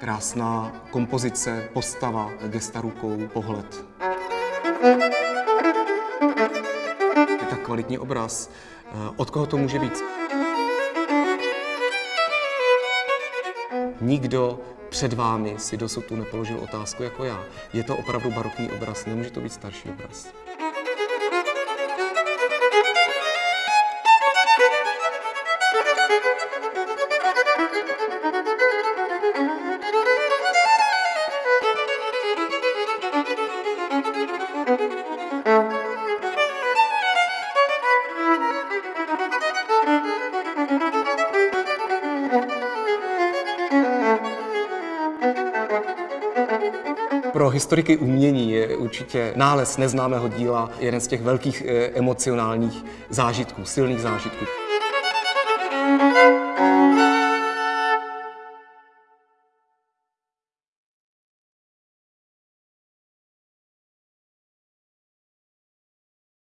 Krásná kompozice, postava, gesta rukou, pohled. Je tak kvalitní obraz. Eh, Od koho to může být? Nikdo před vámi si dosud tu nepoložil otázku jako já. Je to opravdu barokní obraz, nemůže to být starší obraz. Pro historiky umění je určitě nález neznámého díla jeden z těch velkých eh, emocionálních zážitků, silných zážitků. Música